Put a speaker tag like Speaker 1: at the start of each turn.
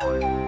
Speaker 1: Bye.